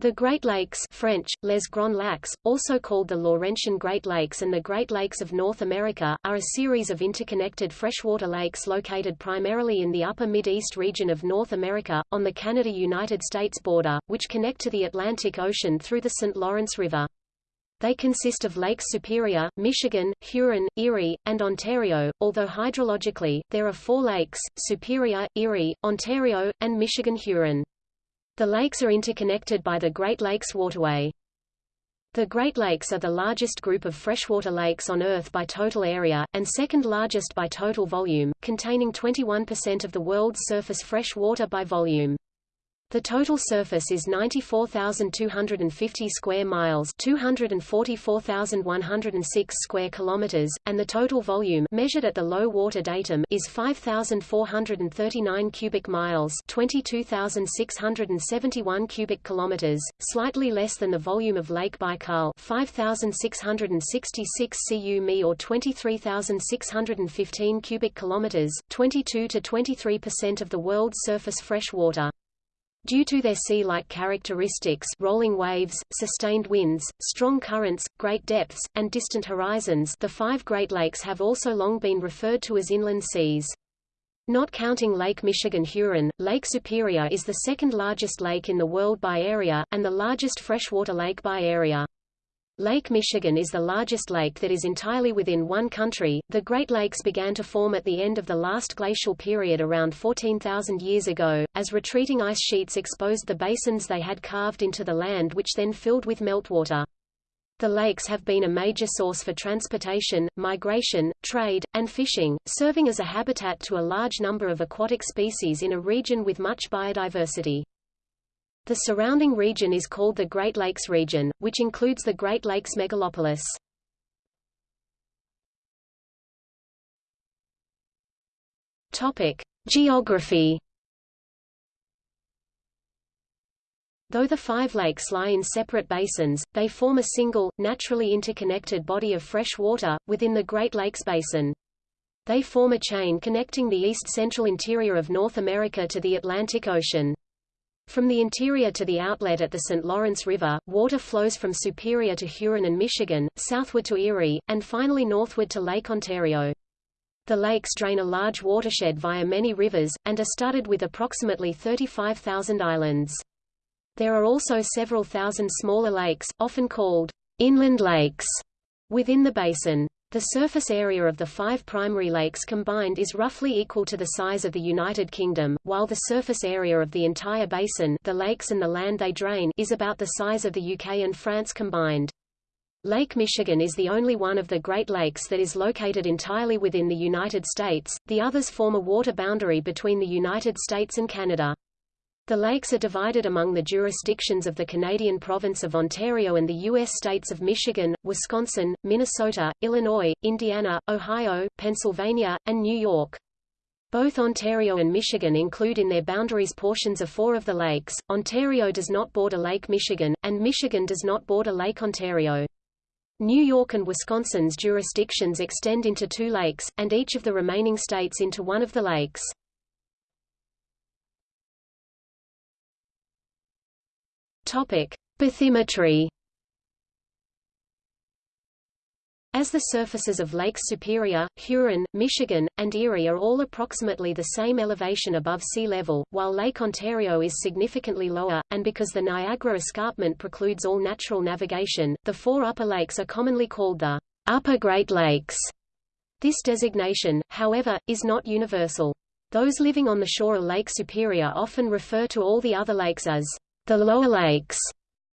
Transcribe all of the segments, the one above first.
The Great Lakes French, Les Grands Lacs, also called the Laurentian Great Lakes and the Great Lakes of North America, are a series of interconnected freshwater lakes located primarily in the upper Midwest region of North America, on the Canada-United States border, which connect to the Atlantic Ocean through the St. Lawrence River. They consist of Lakes Superior, Michigan, Huron, Erie, and Ontario, although hydrologically, there are four lakes, Superior, Erie, Ontario, and Michigan-Huron. The lakes are interconnected by the Great Lakes Waterway. The Great Lakes are the largest group of freshwater lakes on Earth by total area, and second largest by total volume, containing 21% of the world's surface fresh water by volume. The total surface is 94,250 square miles, 244,106 square kilometers, and the total volume measured at the low water datum is 5,439 cubic miles, 22,671 cubic kilometers, slightly less than the volume of Lake Baikal, 5,666 cu or 23,615 cubic kilometers, 22 to 23% of the world's surface fresh water. Due to their sea-like characteristics rolling waves, sustained winds, strong currents, great depths, and distant horizons the five Great Lakes have also long been referred to as inland seas. Not counting Lake Michigan-Huron, Lake Superior is the second largest lake in the world by area, and the largest freshwater lake by area. Lake Michigan is the largest lake that is entirely within one country. The Great Lakes began to form at the end of the last glacial period around 14,000 years ago, as retreating ice sheets exposed the basins they had carved into the land which then filled with meltwater. The lakes have been a major source for transportation, migration, trade, and fishing, serving as a habitat to a large number of aquatic species in a region with much biodiversity. The surrounding region is called the Great Lakes region, which includes the Great Lakes megalopolis. Topic: Geography. Though the five lakes lie in separate basins, they form a single, naturally interconnected body of fresh water, within the Great Lakes Basin. They form a chain connecting the east-central interior of North America to the Atlantic Ocean. From the interior to the outlet at the St. Lawrence River, water flows from Superior to Huron and Michigan, southward to Erie, and finally northward to Lake Ontario. The lakes drain a large watershed via many rivers, and are studded with approximately 35,000 islands. There are also several thousand smaller lakes, often called inland lakes, within the basin. The surface area of the five primary lakes combined is roughly equal to the size of the United Kingdom, while the surface area of the entire basin the lakes and the land they drain is about the size of the UK and France combined. Lake Michigan is the only one of the Great Lakes that is located entirely within the United States, the others form a water boundary between the United States and Canada. The lakes are divided among the jurisdictions of the Canadian province of Ontario and the U.S. states of Michigan, Wisconsin, Minnesota, Illinois, Indiana, Ohio, Pennsylvania, and New York. Both Ontario and Michigan include in their boundaries portions of four of the lakes. Ontario does not border Lake Michigan, and Michigan does not border Lake Ontario. New York and Wisconsin's jurisdictions extend into two lakes, and each of the remaining states into one of the lakes. Topic: Bathymetry. As the surfaces of Lakes Superior, Huron, Michigan, and Erie are all approximately the same elevation above sea level, while Lake Ontario is significantly lower, and because the Niagara Escarpment precludes all natural navigation, the four upper lakes are commonly called the Upper Great Lakes. This designation, however, is not universal. Those living on the shore of Lake Superior often refer to all the other lakes as the lower lakes,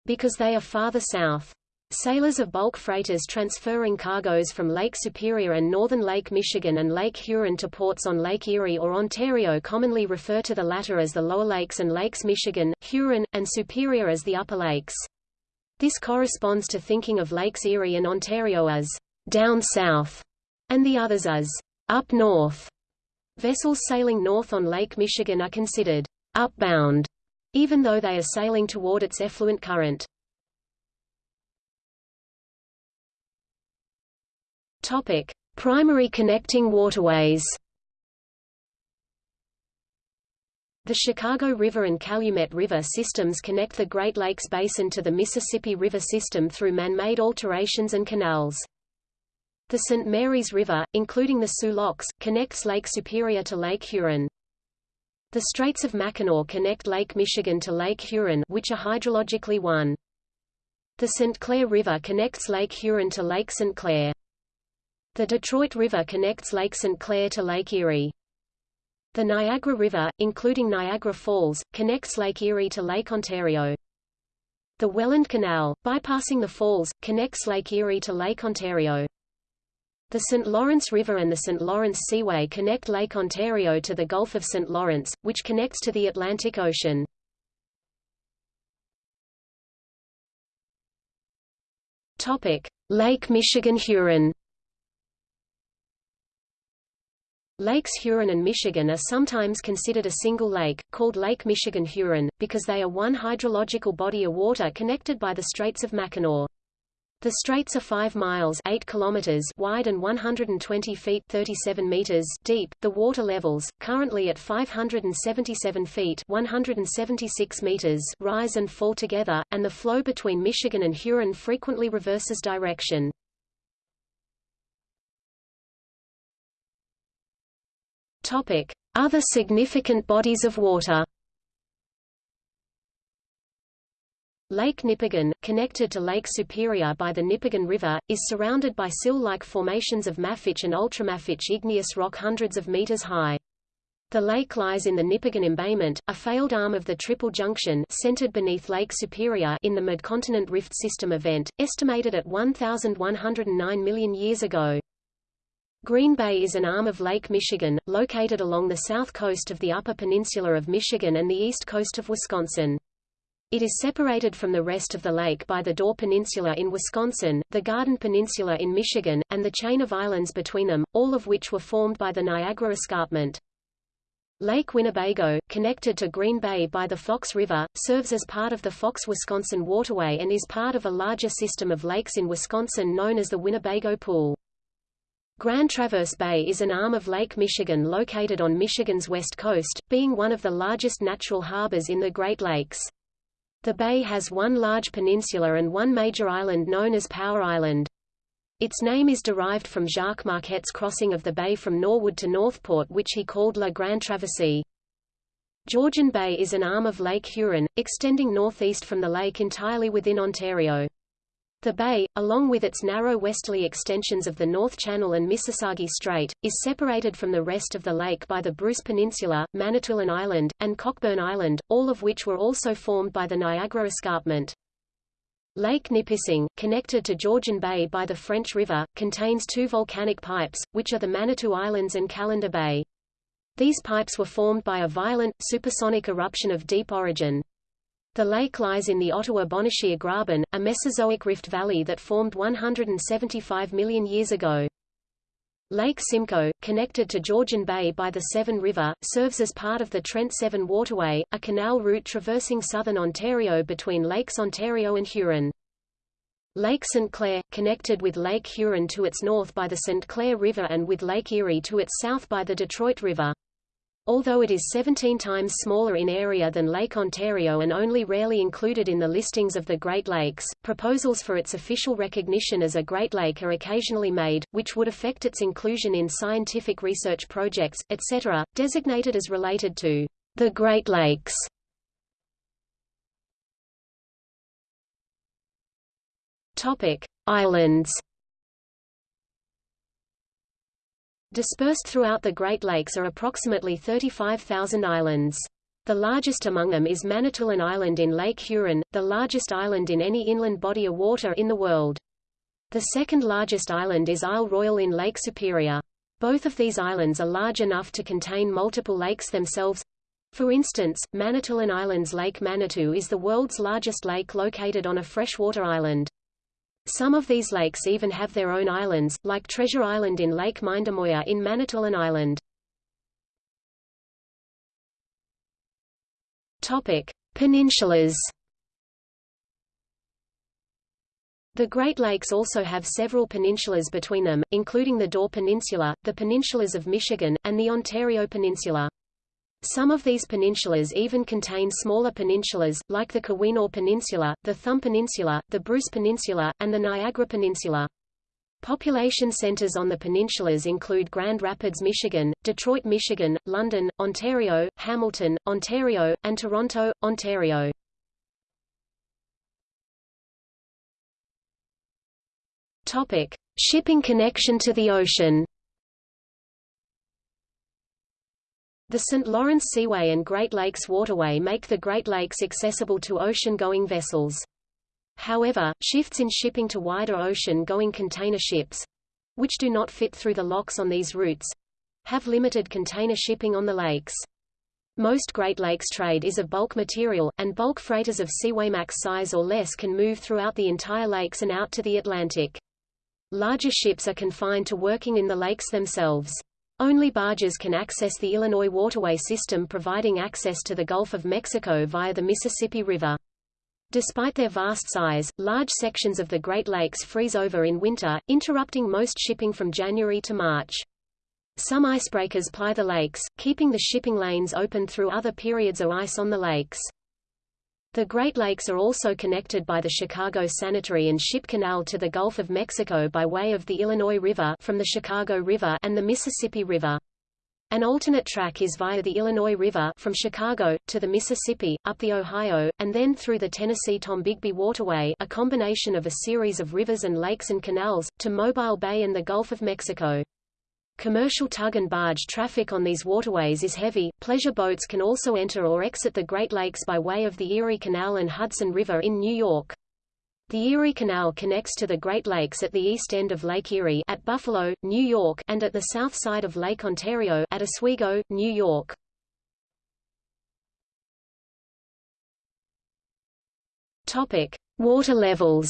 because they are farther south. Sailors of bulk freighters transferring cargoes from Lake Superior and northern Lake Michigan and Lake Huron to ports on Lake Erie or Ontario commonly refer to the latter as the Lower Lakes and Lakes Michigan, Huron, and Superior as the Upper Lakes. This corresponds to thinking of Lakes Erie and Ontario as down south, and the others as up north. Vessels sailing north on Lake Michigan are considered upbound even though they are sailing toward its effluent current. Topic: Primary connecting waterways. The Chicago River and Calumet River systems connect the Great Lakes Basin to the Mississippi River system through man-made alterations and canals. The St. Mary's River, including the Soo Locks, connects Lake Superior to Lake Huron. The Straits of Mackinac connect Lake Michigan to Lake Huron which are hydrologically one. The St. Clair River connects Lake Huron to Lake St. Clair. The Detroit River connects Lake St. Clair to Lake Erie. The Niagara River, including Niagara Falls, connects Lake Erie to Lake Ontario. The Welland Canal, bypassing the falls, connects Lake Erie to Lake Ontario. The St. Lawrence River and the St. Lawrence Seaway connect Lake Ontario to the Gulf of St. Lawrence, which connects to the Atlantic Ocean. Lake Michigan-Huron Lakes Huron and Michigan are sometimes considered a single lake, called Lake Michigan-Huron, because they are one hydrological body of water connected by the Straits of Mackinac. The straits are 5 miles 8 kilometers wide and 120 feet 37 meters deep. The water levels, currently at 577 feet 176 meters rise and fall together, and the flow between Michigan and Huron frequently reverses direction. Other significant bodies of water. Lake Nipigon, connected to Lake Superior by the Nipigon River, is surrounded by sill-like formations of mafic and ultramafic igneous rock hundreds of meters high. The lake lies in the Nipigon embayment, a failed arm of the Triple Junction centered beneath Lake Superior in the Midcontinent Rift System event, estimated at 1,109 million years ago. Green Bay is an arm of Lake Michigan, located along the south coast of the Upper Peninsula of Michigan and the east coast of Wisconsin. It is separated from the rest of the lake by the Door Peninsula in Wisconsin, the Garden Peninsula in Michigan, and the chain of islands between them, all of which were formed by the Niagara Escarpment. Lake Winnebago, connected to Green Bay by the Fox River, serves as part of the Fox-Wisconsin Waterway and is part of a larger system of lakes in Wisconsin known as the Winnebago Pool. Grand Traverse Bay is an arm of Lake Michigan located on Michigan's west coast, being one of the largest natural harbors in the Great Lakes. The bay has one large peninsula and one major island known as Power Island. Its name is derived from Jacques Marquette's crossing of the bay from Norwood to Northport which he called La Grande Traversée. Georgian Bay is an arm of Lake Huron, extending northeast from the lake entirely within Ontario. The bay, along with its narrow westerly extensions of the North Channel and Mississagi Strait, is separated from the rest of the lake by the Bruce Peninsula, Manitoulin Island, and Cockburn Island, all of which were also formed by the Niagara Escarpment. Lake Nipissing, connected to Georgian Bay by the French River, contains two volcanic pipes, which are the Manitou Islands and Callander Bay. These pipes were formed by a violent, supersonic eruption of deep origin. The lake lies in the Ottawa-Bonnechere Graben, a Mesozoic rift valley that formed 175 million years ago. Lake Simcoe, connected to Georgian Bay by the Severn River, serves as part of the Trent-Severn Waterway, a canal route traversing southern Ontario between Lakes Ontario and Huron. Lake St. Clair, connected with Lake Huron to its north by the St. Clair River and with Lake Erie to its south by the Detroit River. Although it is 17 times smaller in area than Lake Ontario and only rarely included in the listings of the Great Lakes, proposals for its official recognition as a Great Lake are occasionally made, which would affect its inclusion in scientific research projects, etc., designated as related to the Great Lakes. Topic: Islands Dispersed throughout the Great Lakes are approximately 35,000 islands. The largest among them is Manitoulin Island in Lake Huron, the largest island in any inland body of water in the world. The second largest island is Isle Royale in Lake Superior. Both of these islands are large enough to contain multiple lakes themselves. For instance, Manitoulin Island's Lake Manitou is the world's largest lake located on a freshwater island. Some of these lakes even have their own islands, like Treasure Island in Lake Mindemoya in Manitoulin Island. Topic: Peninsulas. The Great Lakes also have several peninsulas between them, including the Door Peninsula, the peninsulas of Michigan, and the Ontario Peninsula. Some of these peninsulas even contain smaller peninsulas, like the Keweenaw Peninsula, the Thumb Peninsula, the Bruce Peninsula, and the Niagara Peninsula. Population centers on the peninsulas include Grand Rapids, Michigan, Detroit, Michigan, London, Ontario, Hamilton, Ontario, and Toronto, Ontario. Topic: Shipping connection to the ocean. The St. Lawrence Seaway and Great Lakes Waterway make the Great Lakes accessible to ocean-going vessels. However, shifts in shipping to wider ocean-going container ships—which do not fit through the locks on these routes—have limited container shipping on the lakes. Most Great Lakes trade is of bulk material, and bulk freighters of Seawaymax size or less can move throughout the entire lakes and out to the Atlantic. Larger ships are confined to working in the lakes themselves. Only barges can access the Illinois waterway system providing access to the Gulf of Mexico via the Mississippi River. Despite their vast size, large sections of the Great Lakes freeze over in winter, interrupting most shipping from January to March. Some icebreakers ply the lakes, keeping the shipping lanes open through other periods of ice on the lakes. The Great Lakes are also connected by the Chicago Sanitary and Ship Canal to the Gulf of Mexico by way of the Illinois River from the Chicago River and the Mississippi River. An alternate track is via the Illinois River from Chicago, to the Mississippi, up the Ohio, and then through the Tennessee-Tombigbee Waterway a combination of a series of rivers and lakes and canals, to Mobile Bay and the Gulf of Mexico. Commercial tug and barge traffic on these waterways is heavy. Pleasure boats can also enter or exit the Great Lakes by way of the Erie Canal and Hudson River in New York. The Erie Canal connects to the Great Lakes at the east end of Lake Erie at Buffalo, New York and at the south side of Lake Ontario at Oswego, New York. Topic: Water levels.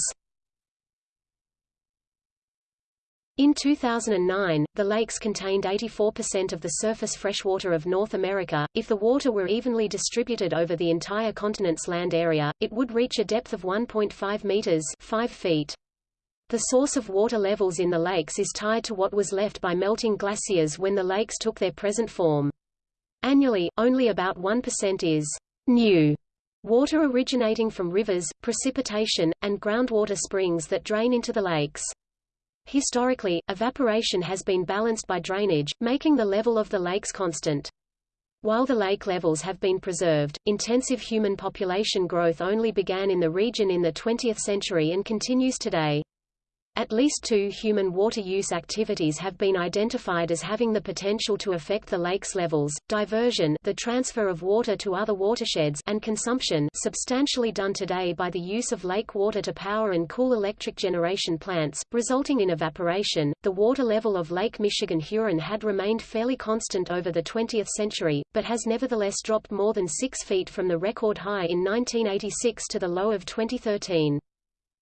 In 2009, the lakes contained 84% of the surface freshwater of North America. If the water were evenly distributed over the entire continent's land area, it would reach a depth of 1.5 meters, 5 feet. The source of water levels in the lakes is tied to what was left by melting glaciers when the lakes took their present form. Annually, only about 1% is new water originating from rivers, precipitation, and groundwater springs that drain into the lakes. Historically, evaporation has been balanced by drainage, making the level of the lakes constant. While the lake levels have been preserved, intensive human population growth only began in the region in the 20th century and continues today. At least two human water use activities have been identified as having the potential to affect the lake's levels, diversion the transfer of water to other watersheds and consumption substantially done today by the use of lake water to power and cool electric generation plants, resulting in evaporation. The water level of Lake Michigan Huron had remained fairly constant over the 20th century, but has nevertheless dropped more than 6 feet from the record high in 1986 to the low of 2013.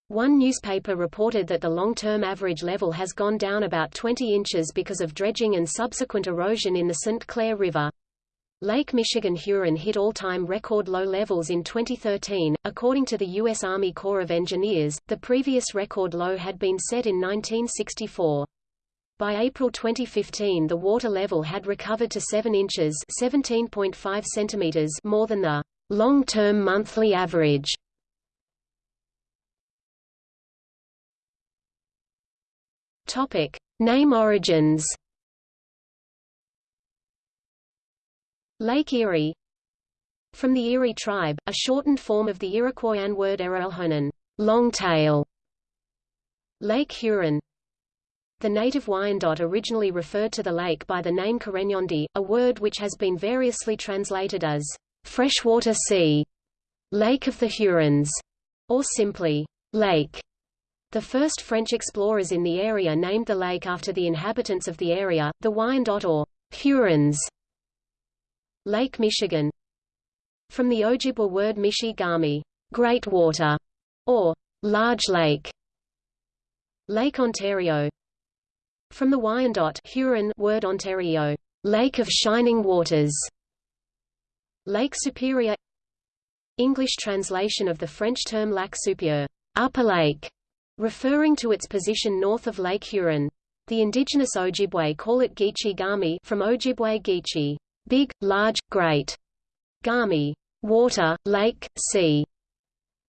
One newspaper reported that the long-term average level has gone down about 20 inches because of dredging and subsequent erosion in the St. Clair River. Lake Michigan Huron hit all-time record low levels in 2013. According to the U.S. Army Corps of Engineers, the previous record low had been set in 1964. By April 2015 the water level had recovered to 7 inches 17.5 centimeters more than the long-term monthly average. Topic: Name origins. Lake Erie From the Erie tribe, a shortened form of the Iroquoian word Erielhonan, long tail. Lake Huron The native Wyandot originally referred to the lake by the name Karegnondi, a word which has been variously translated as freshwater sea, Lake of the Hurons, or simply lake. The first French explorers in the area named the lake after the inhabitants of the area, the Wyandot or Hurons. Lake Michigan From the Ojibwa word Mishi-Gami, great water, or large lake. Lake Ontario From the Wyandot Huron word Ontario, lake of shining waters. Lake Superior English translation of the French term lac supérieur, upper lake, referring to its position north of Lake Huron. The indigenous Ojibwe call it Geechee Gami from Ojibwe Geechee, big, large, great, Gami, water, lake, sea.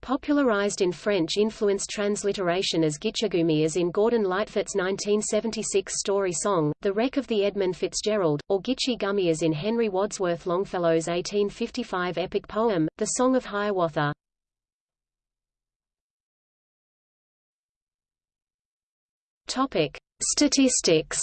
Popularized in French-influenced transliteration as Gitchigumi as in Gordon Lightfoot's 1976 story song, The Wreck of the Edmund Fitzgerald, or Gitche Gumee as in Henry Wadsworth Longfellow's 1855 epic poem, The Song of Hiawatha. Topic. Statistics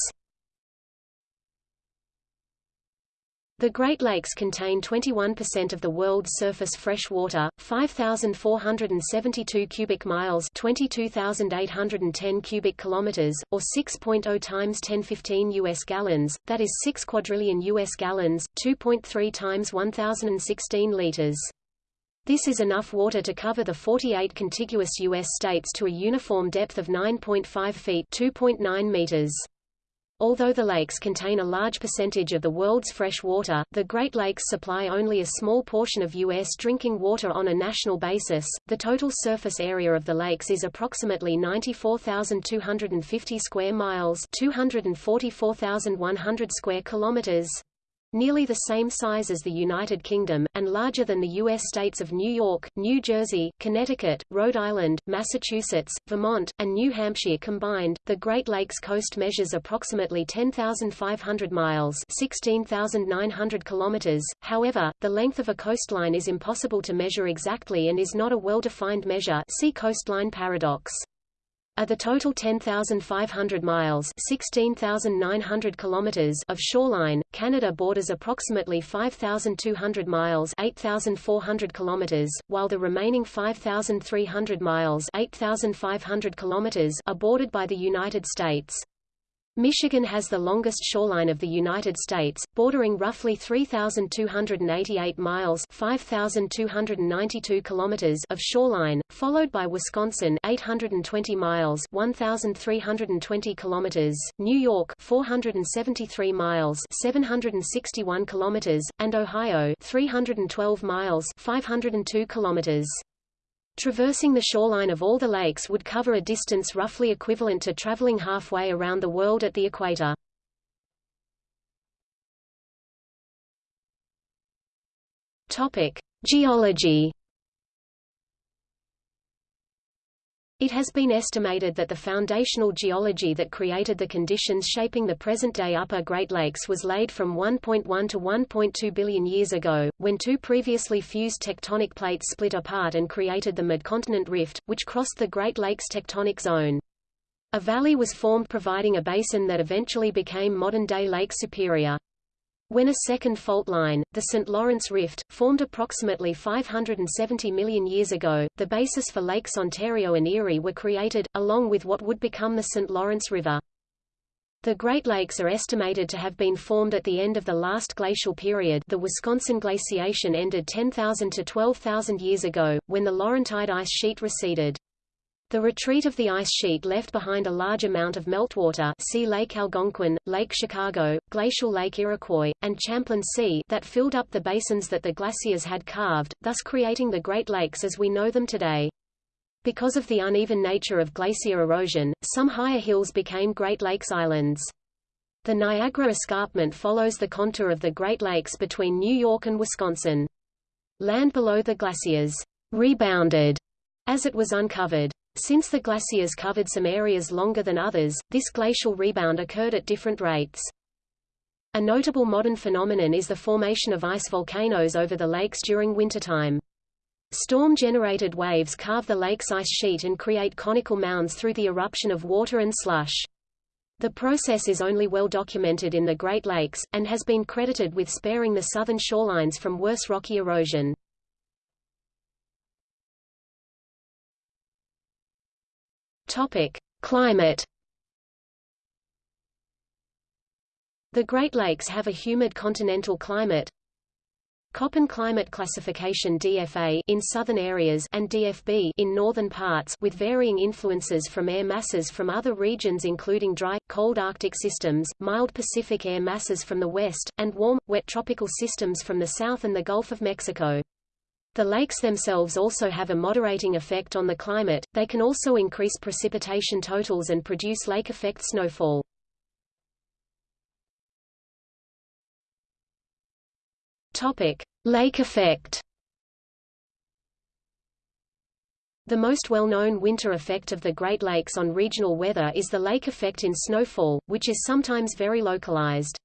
The Great Lakes contain 21% of the world's surface fresh water, 5,472 cubic miles 22,810 cubic kilometers, or 6.0 times 1015 U.S. gallons, that is 6 quadrillion U.S. gallons, 2.3 times 1,016 liters. This is enough water to cover the 48 contiguous U.S. states to a uniform depth of 9.5 feet 2.9 meters. Although the lakes contain a large percentage of the world's fresh water, the Great Lakes supply only a small portion of U.S. drinking water on a national basis. The total surface area of the lakes is approximately 94,250 square miles, 244,100 square kilometers, nearly the same size as the United Kingdom, and larger than the U.S. states of New York, New Jersey, Connecticut, Rhode Island, Massachusetts, Vermont, and New Hampshire combined. The Great Lakes coast measures approximately 10,500 miles 16,900 kilometers. However, the length of a coastline is impossible to measure exactly and is not a well-defined measure see coastline paradox. Of the total 10,500 miles 16,900 kilometers of shoreline, Canada borders approximately 5,200 miles 8,400 kilometers, while the remaining 5,300 miles 8,500 kilometers are bordered by the United States. Michigan has the longest shoreline of the United States, bordering roughly 3,288 miles 5,292 kilometers of shoreline, followed by Wisconsin 820 miles 1,320 kilometers, New York 473 miles 761 kilometers, and Ohio 312 miles 502 kilometers. Traversing the shoreline of all the lakes would cover a distance roughly equivalent to traveling halfway around the world at the equator. Topic: Geology It has been estimated that the foundational geology that created the conditions shaping the present-day Upper Great Lakes was laid from 1.1 to 1.2 billion years ago, when two previously fused tectonic plates split apart and created the Midcontinent Rift, which crossed the Great Lakes tectonic zone. A valley was formed providing a basin that eventually became modern-day Lake Superior. When a second fault line, the St. Lawrence Rift, formed approximately 570 million years ago, the basis for Lakes Ontario and Erie were created, along with what would become the St. Lawrence River. The Great Lakes are estimated to have been formed at the end of the last glacial period the Wisconsin glaciation ended 10,000 to 12,000 years ago, when the Laurentide ice sheet receded. The retreat of the ice sheet left behind a large amount of meltwater see Lake Algonquin, Lake Chicago, Glacial Lake Iroquois, and Champlain Sea that filled up the basins that the glaciers had carved, thus creating the Great Lakes as we know them today. Because of the uneven nature of glacier erosion, some higher hills became Great Lakes Islands. The Niagara Escarpment follows the contour of the Great Lakes between New York and Wisconsin. Land below the glaciers rebounded as it was uncovered. Since the glaciers covered some areas longer than others, this glacial rebound occurred at different rates. A notable modern phenomenon is the formation of ice volcanoes over the lakes during wintertime. Storm-generated waves carve the lake's ice sheet and create conical mounds through the eruption of water and slush. The process is only well documented in the Great Lakes, and has been credited with sparing the southern shorelines from worse rocky erosion. Topic: Climate. The Great Lakes have a humid continental climate. Köppen climate classification DFA in southern areas and DFB in northern parts with varying influences from air masses from other regions including dry, cold Arctic systems, mild Pacific air masses from the west, and warm, wet tropical systems from the south and the Gulf of Mexico. The lakes themselves also have a moderating effect on the climate, they can also increase precipitation totals and produce lake-effect snowfall. Topic: Lake effect. The most well-known winter effect of the Great Lakes on regional weather is the lake effect in snowfall, which is sometimes very localized.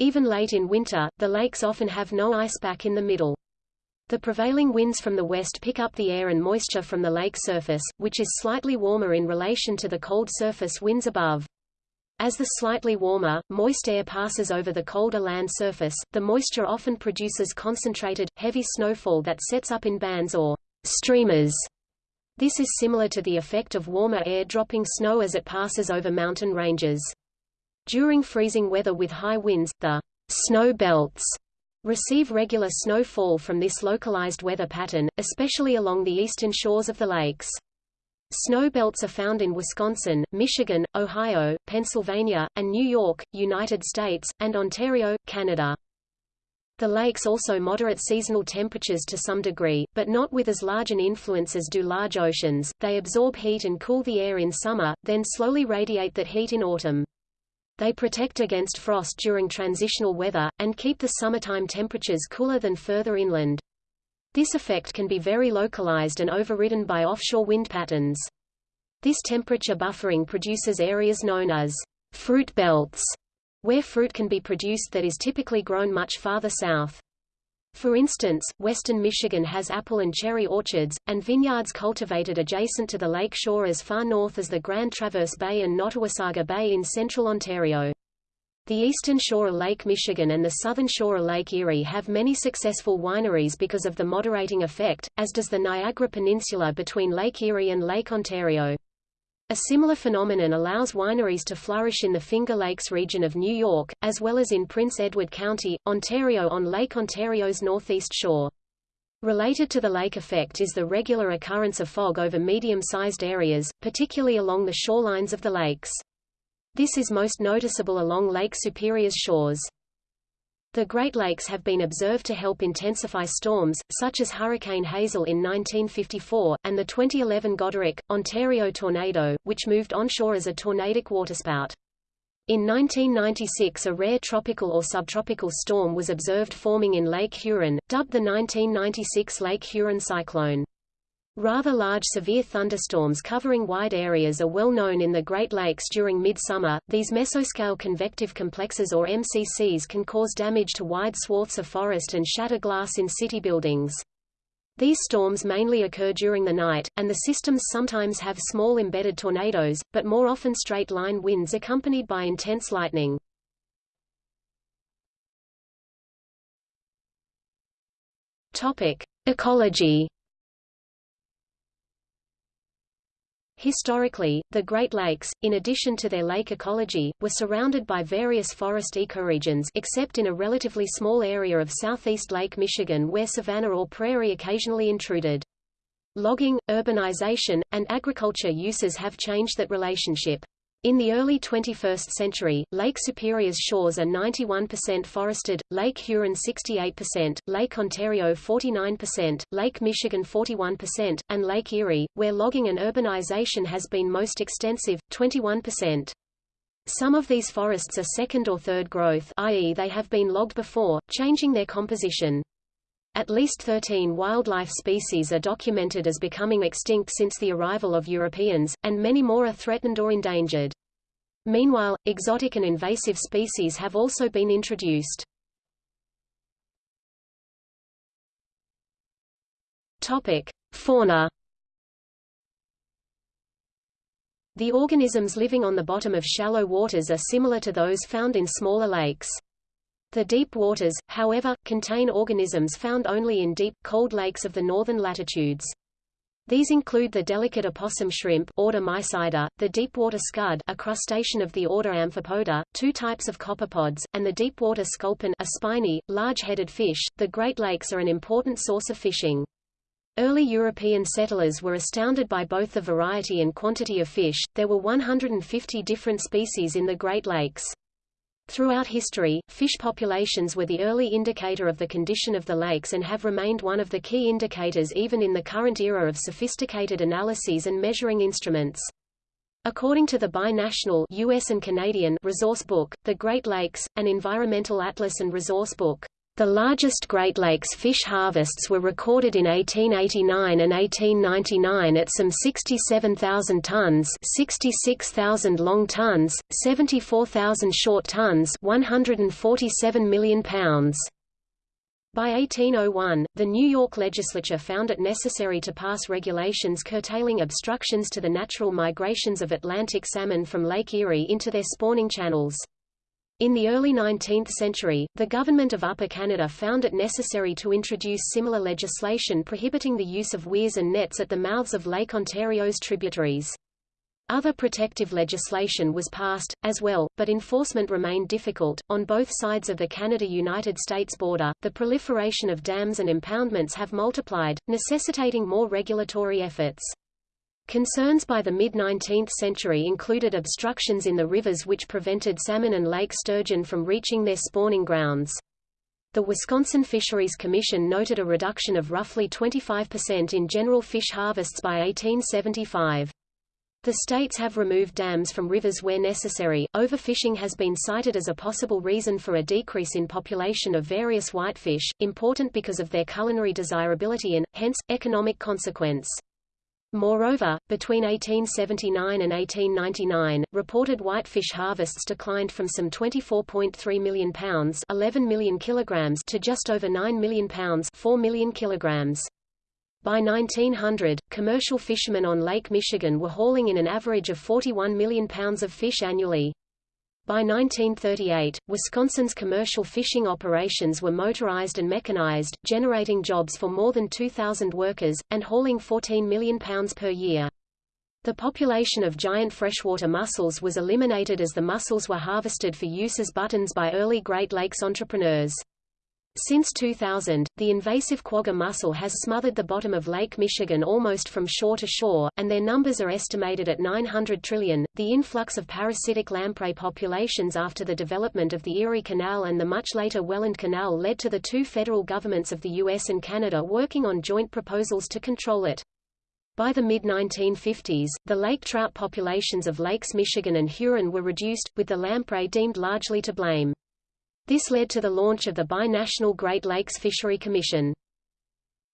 Even late in winter, the lakes often have no ice back in the middle. The prevailing winds from the west pick up the air and moisture from the lake surface, which is slightly warmer in relation to the cold surface winds above. As the slightly warmer, moist air passes over the colder land surface, the moisture often produces concentrated, heavy snowfall that sets up in bands or streamers. This is similar to the effect of warmer air dropping snow as it passes over mountain ranges. During freezing weather with high winds, the snow belts receive regular snowfall from this localized weather pattern, especially along the eastern shores of the lakes. Snow belts are found in Wisconsin, Michigan, Ohio, Pennsylvania, and New York, United States, and Ontario, Canada. The lakes also moderate seasonal temperatures to some degree, but not with as large an influence as do large oceans. They absorb heat and cool the air in summer, then slowly radiate that heat in autumn. They protect against frost during transitional weather, and keep the summertime temperatures cooler than further inland. This effect can be very localized and overridden by offshore wind patterns. This temperature buffering produces areas known as fruit belts, where fruit can be produced that is typically grown much farther south. For instance, western Michigan has apple and cherry orchards, and vineyards cultivated adjacent to the lake shore as far north as the Grand Traverse Bay and Nottawasaga Bay in central Ontario. The eastern shore of Lake Michigan and the southern shore of Lake Erie have many successful wineries because of the moderating effect, as does the Niagara Peninsula between Lake Erie and Lake Ontario. A similar phenomenon allows wineries to flourish in the Finger Lakes region of New York, as well as in Prince Edward County, Ontario on Lake Ontario's northeast shore. Related to the lake effect is the regular occurrence of fog over medium-sized areas, particularly along the shorelines of the lakes. This is most noticeable along Lake Superior's shores. The Great Lakes have been observed to help intensify storms, such as Hurricane Hazel in 1954, and the 2011 Goderich, Ontario tornado, which moved onshore as a tornadic waterspout. In 1996 a rare tropical or subtropical storm was observed forming in Lake Huron, dubbed the 1996 Lake Huron cyclone. Rather large severe thunderstorms covering wide areas are well known in the Great Lakes during midsummer. These mesoscale convective complexes or MCCs can cause damage to wide swaths of forest and shatter glass in city buildings. These storms mainly occur during the night, and the systems sometimes have small embedded tornadoes, but more often straight-line winds accompanied by intense lightning. Topic: Ecology Historically, the Great Lakes, in addition to their lake ecology, were surrounded by various forest ecoregions except in a relatively small area of southeast Lake Michigan where savanna or prairie occasionally intruded. Logging, urbanization, and agriculture uses have changed that relationship. In the early 21st century, Lake Superior's shores are 91% forested, Lake Huron 68%, Lake Ontario 49%, Lake Michigan 41%, and Lake Erie, where logging and urbanization has been most extensive, 21%. Some of these forests are second or third growth i.e. they have been logged before, changing their composition. At least 13 wildlife species are documented as becoming extinct since the arrival of Europeans, and many more are threatened or endangered. Meanwhile, exotic and invasive species have also been introduced. Topic: Fauna. The organisms living on the bottom of shallow waters are similar to those found in smaller lakes. The deep waters, however, contain organisms found only in deep, cold lakes of the northern latitudes. These include the delicate opossum shrimp order Mysida, the deepwater scud a crustacean of the order Amphipoda, two types of copepods, and the deepwater sculpin a spiny, large-headed fish. The Great Lakes are an important source of fishing. Early European settlers were astounded by both the variety and quantity of fish, there were 150 different species in the Great Lakes. Throughout history, fish populations were the early indicator of the condition of the lakes and have remained one of the key indicators even in the current era of sophisticated analyses and measuring instruments. According to the binational US and Canadian resource book, The Great Lakes, an environmental atlas and resource book, The largest Great Lakes fish harvests were recorded in 1889 and 1899 at some 67,000 tons 66,000 long tons, 74,000 short tons 147 million pounds. By 1801, the New York legislature found it necessary to pass regulations curtailing obstructions to the natural migrations of Atlantic salmon from Lake Erie into their spawning channels. In the early 19th century, the government of Upper Canada found it necessary to introduce similar legislation prohibiting the use of weirs and nets at the mouths of Lake Ontario's tributaries. Other protective legislation was passed, as well, but enforcement remained difficult. On both sides of the Canada United States border, the proliferation of dams and impoundments have multiplied, necessitating more regulatory efforts. Concerns by the mid-19th century included obstructions in the rivers which prevented salmon and lake sturgeon from reaching their spawning grounds. The Wisconsin Fisheries Commission noted a reduction of roughly 25% in general fish harvests by 1875. The states have removed dams from rivers where necessary. Overfishing has been cited as a possible reason for a decrease in population of various whitefish, important because of their culinary desirability and, hence, economic consequence. Moreover, between 1879 and 1899, reported whitefish harvests declined from some 24.3 million pounds 11 million kilograms to just over 9 million pounds 4 million kilograms. By 1900, commercial fishermen on Lake Michigan were hauling in an average of 41 million pounds of fish annually. By 1938, Wisconsin's commercial fishing operations were motorized and mechanized, generating jobs for more than 2,000 workers, and hauling 14 million pounds per year. The population of giant freshwater mussels was eliminated as the mussels were harvested for use as buttons by early Great Lakes entrepreneurs. Since 2000, the invasive quagga mussel has smothered the bottom of Lake Michigan almost from shore to shore, and their numbers are estimated at 900 trillion. The influx of parasitic lamprey populations after the development of the Erie Canal and the much later Welland Canal led to the two federal governments of the US and Canada working on joint proposals to control it. By the mid-1950s, the lake trout populations of Lakes Michigan and Huron were reduced, with the lamprey deemed largely to blame. This led to the launch of the binational Great Lakes Fishery Commission.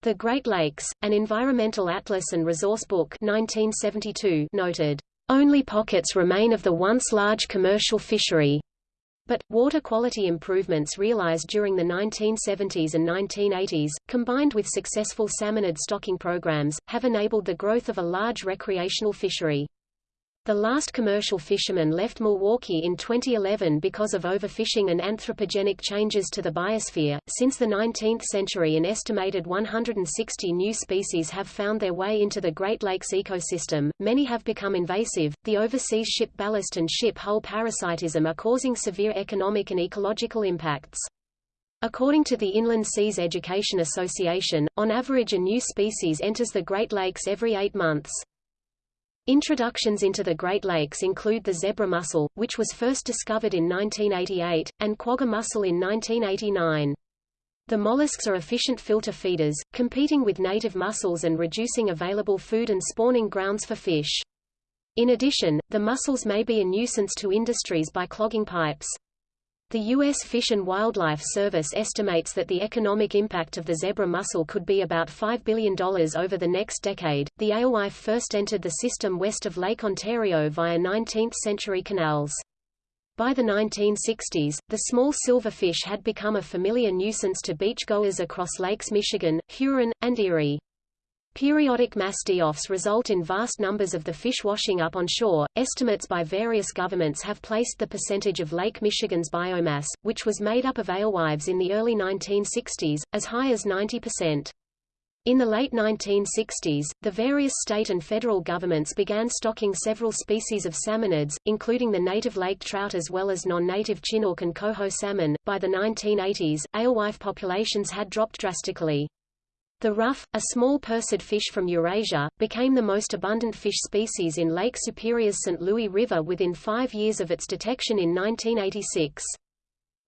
The Great Lakes, an environmental atlas and resource book 1972 noted, "...only pockets remain of the once large commercial fishery." But, water quality improvements realized during the 1970s and 1980s, combined with successful salmonid stocking programs, have enabled the growth of a large recreational fishery. The last commercial fisherman left Milwaukee in 2011 because of overfishing and anthropogenic changes to the biosphere. Since the 19th century, an estimated 160 new species have found their way into the Great Lakes ecosystem. Many have become invasive. The overseas ship ballast and ship hull parasitism are causing severe economic and ecological impacts. According to the Inland Seas Education Association, on average a new species enters the Great Lakes every eight months. Introductions into the Great Lakes include the zebra mussel, which was first discovered in 1988, and quagga mussel in 1989. The mollusks are efficient filter feeders, competing with native mussels and reducing available food and spawning grounds for fish. In addition, the mussels may be a nuisance to industries by clogging pipes. The U.S. Fish and Wildlife Service estimates that the economic impact of the zebra mussel could be about $5 billion over the next decade. The alewife first entered the system west of Lake Ontario via 19th century canals. By the 1960s, the small silverfish had become a familiar nuisance to beachgoers across Lakes Michigan, Huron, and Erie. Periodic mass die-offs result in vast numbers of the fish washing up on shore. Estimates by various governments have placed the percentage of Lake Michigan's biomass, which was made up of alewives in the early 1960s, as high as 90%. In the late 1960s, the various state and federal governments began stocking several species of salmonids, including the native lake trout as well as non-native chinook and coho salmon. By the 1980s, alewife populations had dropped drastically. The ruffe, a small percid fish from Eurasia, became the most abundant fish species in Lake Superior's St. Louis River within five years of its detection in 1986.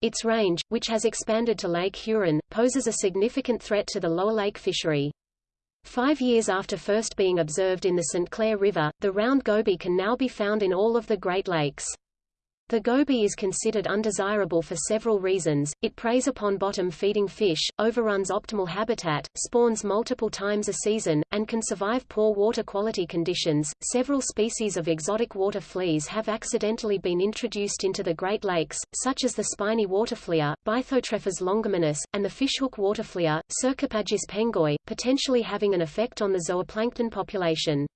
Its range, which has expanded to Lake Huron, poses a significant threat to the lower lake fishery. Five years after first being observed in the St. Clair River, the round goby can now be found in all of the Great Lakes. The goby is considered undesirable for several reasons. It preys upon bottom-feeding fish, overruns optimal habitat, spawns multiple times a season, and can survive poor water quality conditions. Several species of exotic water fleas have accidentally been introduced into the Great Lakes, such as the spiny waterflea, Bythotrephes longimanus, and the fishhook waterflea, Cercopagis pengoi, potentially having an effect on the zooplankton population.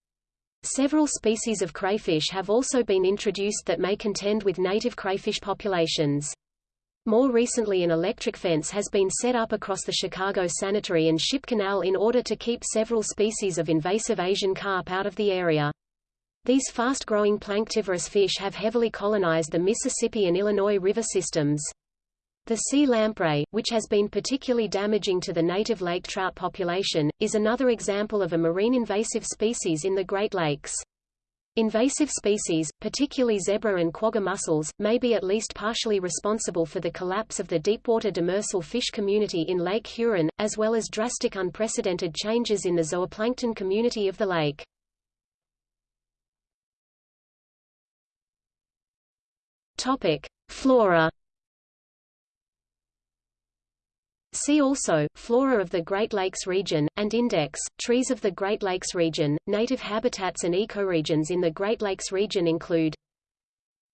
Several species of crayfish have also been introduced that may contend with native crayfish populations. More recently an electric fence has been set up across the Chicago Sanitary and Ship Canal in order to keep several species of invasive Asian carp out of the area. These fast-growing planktivorous fish have heavily colonized the Mississippi and Illinois river systems. The sea lamprey, which has been particularly damaging to the native lake trout population, is another example of a marine invasive species in the Great Lakes. Invasive species, particularly zebra and quagga mussels, may be at least partially responsible for the collapse of the deepwater demersal fish community in Lake Huron, as well as drastic unprecedented changes in the zooplankton community of the lake. Topic: Flora See also, Flora of the Great Lakes region, and Index, Trees of the Great Lakes region. Native habitats and ecoregions in the Great Lakes region include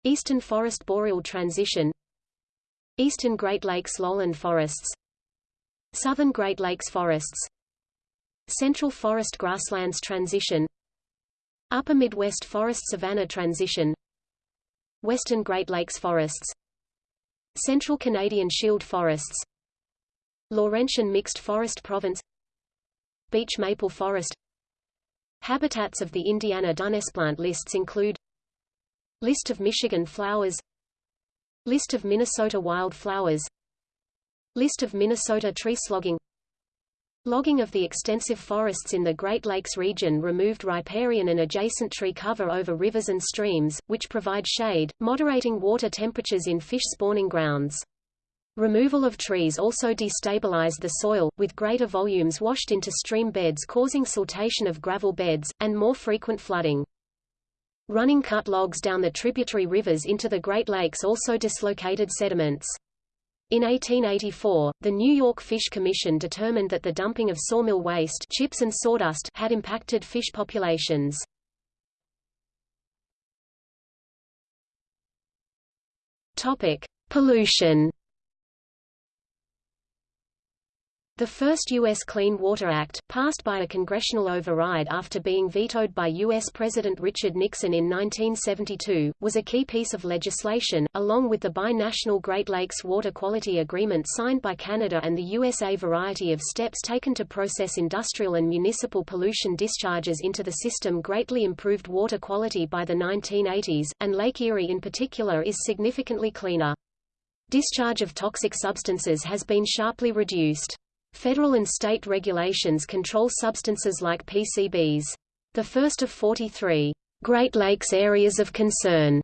Eastern Forest Boreal Transition Eastern Great Lakes lowland forests Southern Great Lakes forests Central Forest Grasslands Transition Upper Midwest Forest Savanna Transition Western Great Lakes forests Central Canadian Shield forests Laurentian Mixed Forest Province. Beech Maple Forest. Habitats of the Indiana Dunesplant lists include List of Michigan flowers. List of Minnesota wildflowers. List of Minnesota tree slogging. Logging of the extensive forests in the Great Lakes region removed riparian and adjacent tree cover over rivers and streams, which provide shade, moderating water temperatures in fish spawning grounds. Removal of trees also destabilized the soil, with greater volumes washed into stream beds causing siltation of gravel beds, and more frequent flooding. Running cut logs down the tributary rivers into the Great Lakes also dislocated sediments. In 1884, the New York Fish Commission determined that the dumping of sawmill waste chips and sawdust had impacted fish populations. Topic: Pollution The first U.S. Clean Water Act, passed by a congressional override after being vetoed by U.S. President Richard Nixon in 1972, was a key piece of legislation, along with the bi-national Great Lakes Water Quality Agreement signed by Canada and the USA. Variety of steps taken to process industrial and municipal pollution discharges into the system greatly improved water quality by the 1980s, and Lake Erie in particular is significantly cleaner. Discharge of toxic substances has been sharply reduced. Federal and state regulations control substances like PCBs. The first of 43 Great Lakes Areas of Concern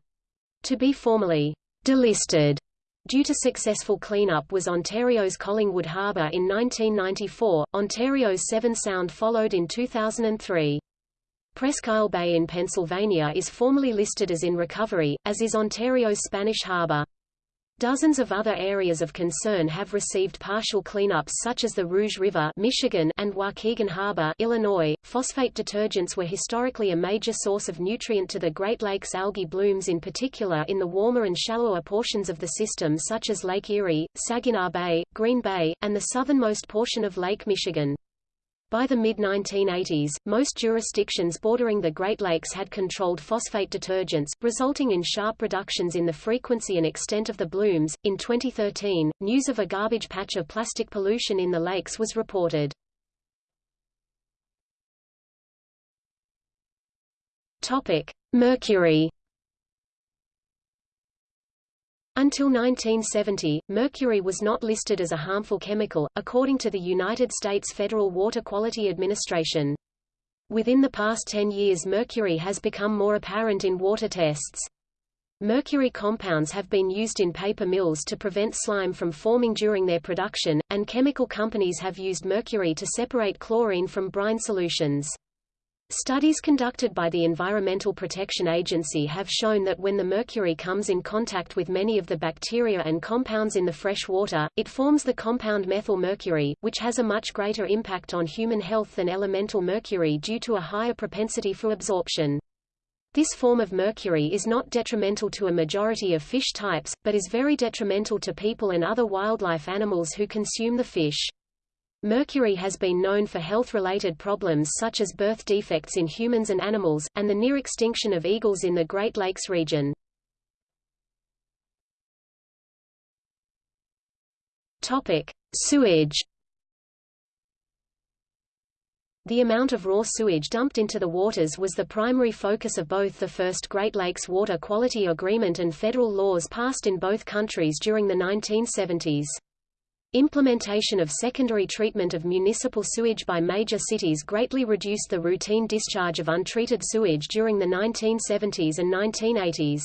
to be formally delisted due to successful cleanup was Ontario's Collingwood Harbour in 1994, Ontario's Severn Sound followed in 2003. Presque Isle Bay in Pennsylvania is formally listed as in recovery, as is Ontario's Spanish Harbour. Dozens of other areas of concern have received partial cleanups such as the Rouge River Michigan and Waukegan Harbor Illinois. Phosphate detergents were historically a major source of nutrient to the Great Lakes algae blooms in particular in the warmer and shallower portions of the system such as Lake Erie, Saginaw Bay, Green Bay, and the southernmost portion of Lake Michigan. By the mid-1980s, most jurisdictions bordering the Great Lakes had controlled phosphate detergents, resulting in sharp reductions in the frequency and extent of the blooms. In 2013, news of a garbage patch of plastic pollution in the lakes was reported. Topic: Mercury until 1970, mercury was not listed as a harmful chemical, according to the United States Federal Water Quality Administration. Within the past 10 years mercury has become more apparent in water tests. Mercury compounds have been used in paper mills to prevent slime from forming during their production, and chemical companies have used mercury to separate chlorine from brine solutions. Studies conducted by the Environmental Protection Agency have shown that when the mercury comes in contact with many of the bacteria and compounds in the fresh water, it forms the compound methyl mercury, which has a much greater impact on human health than elemental mercury due to a higher propensity for absorption. This form of mercury is not detrimental to a majority of fish types, but is very detrimental to people and other wildlife animals who consume the fish. Mercury has been known for health-related problems such as birth defects in humans and animals, and the near extinction of eagles in the Great Lakes region. Topic: Sewage. The amount of raw sewage dumped into the waters was the primary focus of both the first Great Lakes Water Quality Agreement and federal laws passed in both countries during the 1970s. Implementation of secondary treatment of municipal sewage by major cities greatly reduced the routine discharge of untreated sewage during the 1970s and 1980s.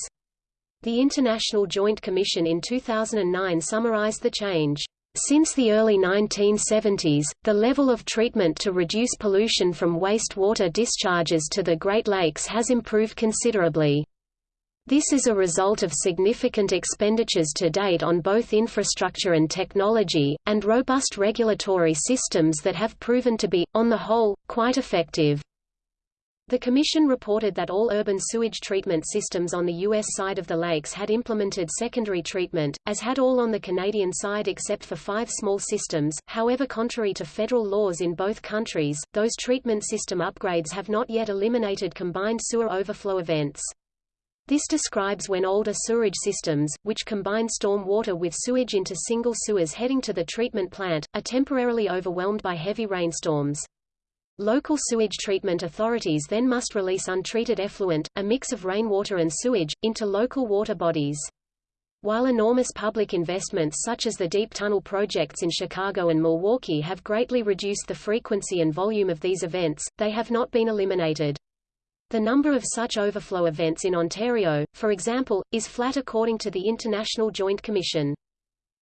The International Joint Commission in 2009 summarized the change. Since the early 1970s, the level of treatment to reduce pollution from wastewater discharges to the Great Lakes has improved considerably. This is a result of significant expenditures to date on both infrastructure and technology, and robust regulatory systems that have proven to be, on the whole, quite effective. The Commission reported that all urban sewage treatment systems on the U.S. side of the lakes had implemented secondary treatment, as had all on the Canadian side except for five small systems. However contrary to federal laws in both countries, those treatment system upgrades have not yet eliminated combined sewer overflow events. This describes when older sewerage systems, which combine storm water with sewage into single sewers heading to the treatment plant, are temporarily overwhelmed by heavy rainstorms. Local sewage treatment authorities then must release untreated effluent, a mix of rainwater and sewage, into local water bodies. While enormous public investments such as the deep tunnel projects in Chicago and Milwaukee have greatly reduced the frequency and volume of these events, they have not been eliminated. The number of such overflow events in Ontario, for example, is flat according to the International Joint Commission.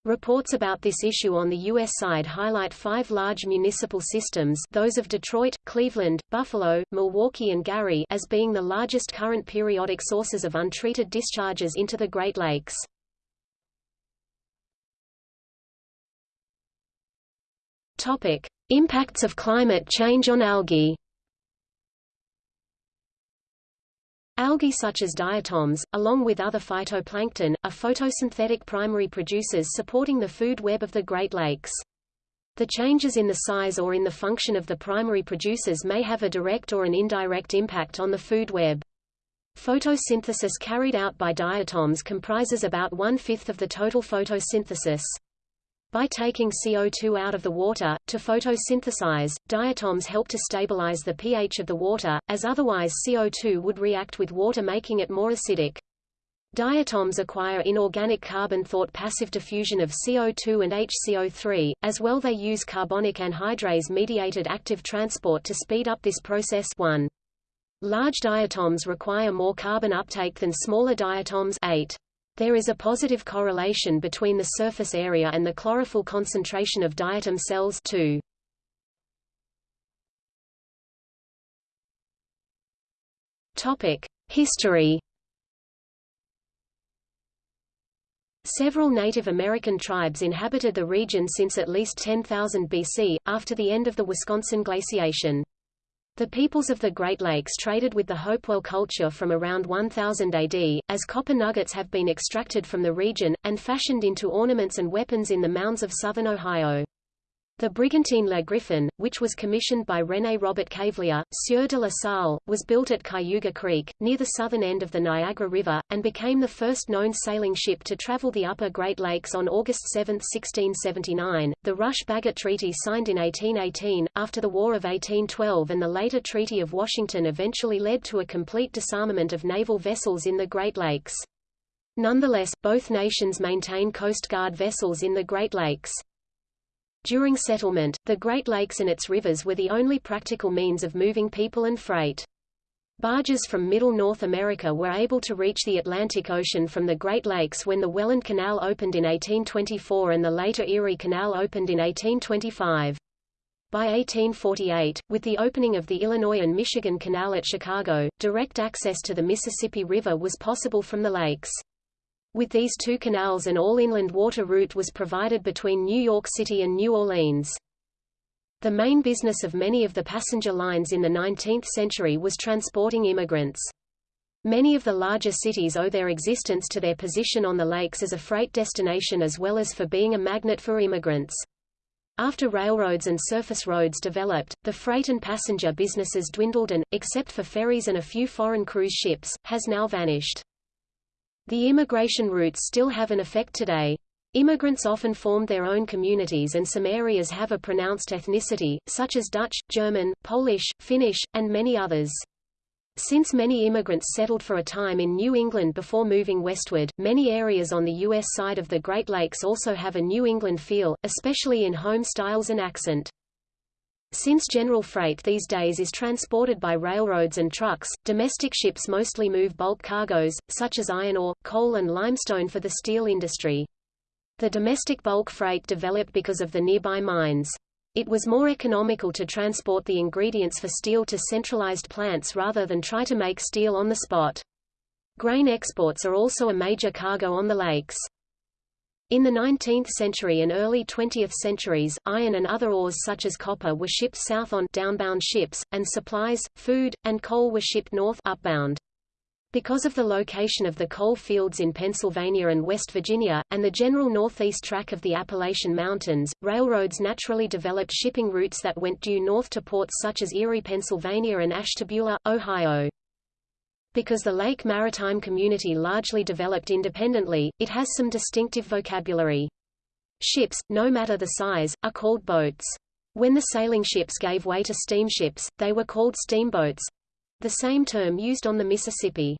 Reports about this issue on the U.S. side highlight five large municipal systems those of Detroit, Cleveland, Buffalo, Milwaukee and Gary as being the largest current periodic sources of untreated discharges into the Great Lakes. Impacts of climate change on algae Algae such as diatoms, along with other phytoplankton, are photosynthetic primary producers supporting the food web of the Great Lakes. The changes in the size or in the function of the primary producers may have a direct or an indirect impact on the food web. Photosynthesis carried out by diatoms comprises about one-fifth of the total photosynthesis. By taking CO2 out of the water, to photosynthesize, diatoms help to stabilize the pH of the water, as otherwise CO2 would react with water making it more acidic. Diatoms acquire inorganic carbon thought passive diffusion of CO2 and HCO3, as well they use carbonic anhydrase-mediated active transport to speed up this process 1. Large diatoms require more carbon uptake than smaller diatoms 8. There is a positive correlation between the surface area and the chlorophyll concentration of diatom cells too. Topic: History. Several Native American tribes inhabited the region since at least 10,000 BC, after the end of the Wisconsin glaciation. The peoples of the Great Lakes traded with the Hopewell culture from around 1000 AD, as copper nuggets have been extracted from the region, and fashioned into ornaments and weapons in the mounds of southern Ohio. The Brigantine Le Griffon, which was commissioned by René Robert Cavelier, Sieur de la Salle, was built at Cayuga Creek, near the southern end of the Niagara River, and became the first known sailing ship to travel the upper Great Lakes on August 7, 1679. The Rush-Bagot Treaty signed in 1818, after the War of 1812 and the later Treaty of Washington eventually led to a complete disarmament of naval vessels in the Great Lakes. Nonetheless, both nations maintain Coast Guard vessels in the Great Lakes. During settlement, the Great Lakes and its rivers were the only practical means of moving people and freight. Barges from Middle North America were able to reach the Atlantic Ocean from the Great Lakes when the Welland Canal opened in 1824 and the later Erie Canal opened in 1825. By 1848, with the opening of the Illinois and Michigan Canal at Chicago, direct access to the Mississippi River was possible from the lakes. With these two canals an all-inland water route was provided between New York City and New Orleans. The main business of many of the passenger lines in the 19th century was transporting immigrants. Many of the larger cities owe their existence to their position on the lakes as a freight destination as well as for being a magnet for immigrants. After railroads and surface roads developed, the freight and passenger businesses dwindled and, except for ferries and a few foreign cruise ships, has now vanished. The immigration routes still have an effect today. Immigrants often formed their own communities and some areas have a pronounced ethnicity, such as Dutch, German, Polish, Finnish, and many others. Since many immigrants settled for a time in New England before moving westward, many areas on the U.S. side of the Great Lakes also have a New England feel, especially in home styles and accent. Since general freight these days is transported by railroads and trucks, domestic ships mostly move bulk cargoes, such as iron ore, coal and limestone for the steel industry. The domestic bulk freight developed because of the nearby mines. It was more economical to transport the ingredients for steel to centralized plants rather than try to make steel on the spot. Grain exports are also a major cargo on the lakes. In the 19th century and early 20th centuries, iron and other ores such as copper were shipped south on downbound ships, and supplies, food, and coal were shipped north upbound. Because of the location of the coal fields in Pennsylvania and West Virginia, and the general northeast track of the Appalachian Mountains, railroads naturally developed shipping routes that went due north to ports such as Erie, Pennsylvania and Ashtabula, Ohio. Because the Lake Maritime community largely developed independently, it has some distinctive vocabulary. Ships, no matter the size, are called boats. When the sailing ships gave way to steamships, they were called steamboats—the same term used on the Mississippi.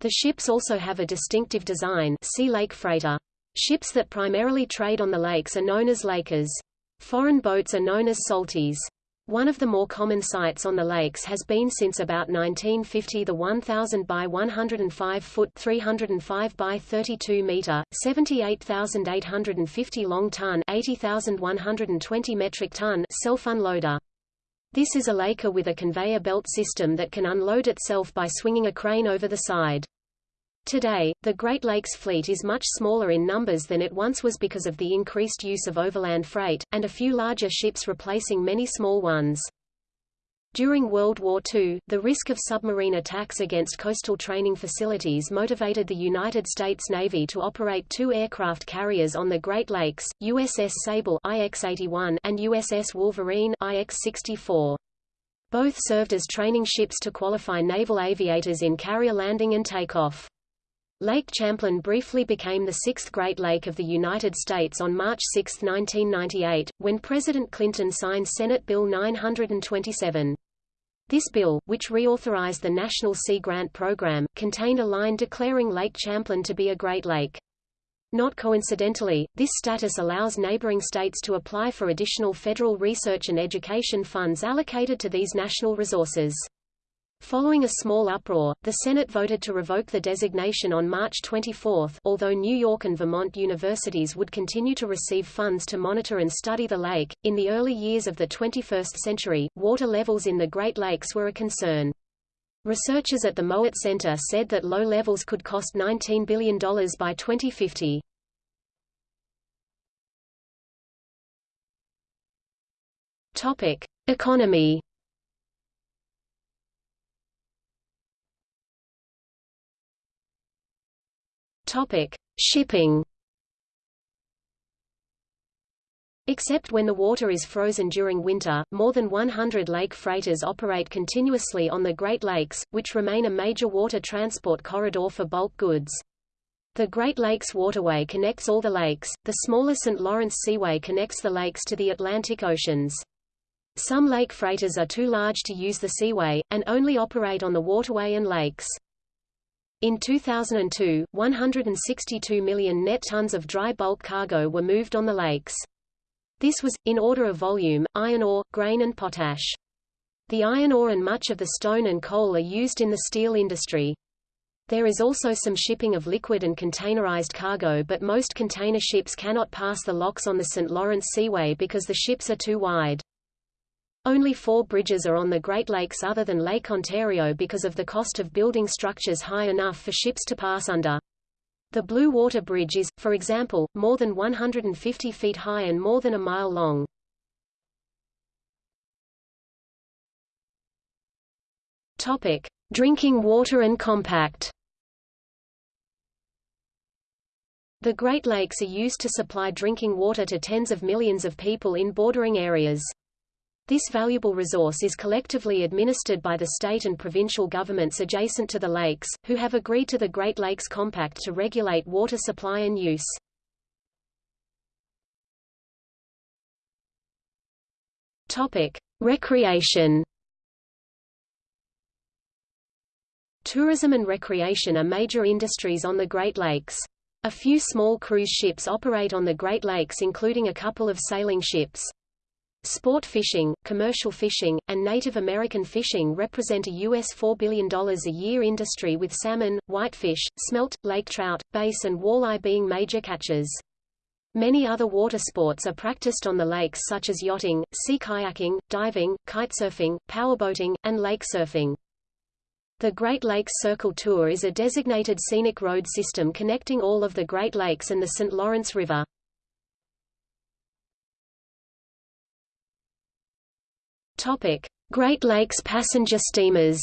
The ships also have a distinctive design see lake freighter. Ships that primarily trade on the lakes are known as lakers. Foreign boats are known as salties. One of the more common sights on the lakes has been since about 1950 the 1,000 by 105 foot 305 by 32 meter, 78,850 long ton 80,120 metric ton self-unloader. This is a laker with a conveyor belt system that can unload itself by swinging a crane over the side. Today, the Great Lakes fleet is much smaller in numbers than it once was because of the increased use of overland freight, and a few larger ships replacing many small ones. During World War II, the risk of submarine attacks against coastal training facilities motivated the United States Navy to operate two aircraft carriers on the Great Lakes, USS Sable IX-81 and USS Wolverine IX-64. Both served as training ships to qualify naval aviators in carrier landing and takeoff. Lake Champlain briefly became the sixth Great Lake of the United States on March 6, 1998, when President Clinton signed Senate Bill 927. This bill, which reauthorized the National Sea Grant Program, contained a line declaring Lake Champlain to be a Great Lake. Not coincidentally, this status allows neighboring states to apply for additional federal research and education funds allocated to these national resources. Following a small uproar, the Senate voted to revoke the designation on March 24, although New York and Vermont universities would continue to receive funds to monitor and study the lake. In the early years of the 21st century, water levels in the Great Lakes were a concern. Researchers at the Mowat Center said that low levels could cost $19 billion by 2050. Topic: Economy Topic: Shipping. Except when the water is frozen during winter, more than 100 lake freighters operate continuously on the Great Lakes, which remain a major water transport corridor for bulk goods. The Great Lakes Waterway connects all the lakes, the smaller St. Lawrence Seaway connects the lakes to the Atlantic Oceans. Some lake freighters are too large to use the seaway, and only operate on the waterway and lakes. In 2002, 162 million net tons of dry bulk cargo were moved on the lakes. This was, in order of volume, iron ore, grain and potash. The iron ore and much of the stone and coal are used in the steel industry. There is also some shipping of liquid and containerized cargo but most container ships cannot pass the locks on the St. Lawrence Seaway because the ships are too wide. Only four bridges are on the Great Lakes other than Lake Ontario because of the cost of building structures high enough for ships to pass under. The Blue Water Bridge is, for example, more than 150 feet high and more than a mile long. Topic: Drinking water and compact. The Great Lakes are used to supply drinking water to tens of millions of people in bordering areas. This valuable resource is collectively administered by the state and provincial governments adjacent to the lakes, who have agreed to the Great Lakes Compact to regulate water supply and use. Topic: Recreation. Tourism and recreation are major industries on the Great Lakes. A few small cruise ships operate on the Great Lakes including a couple of sailing ships. Sport fishing, commercial fishing, and Native American fishing represent a U.S. $4 billion a year industry with salmon, whitefish, smelt, lake trout, bass and walleye being major catches. Many other water sports are practiced on the lakes such as yachting, sea kayaking, diving, kitesurfing, powerboating, and lake surfing. The Great Lakes Circle Tour is a designated scenic road system connecting all of the Great Lakes and the St. Lawrence River. Topic: Great Lakes passenger steamers.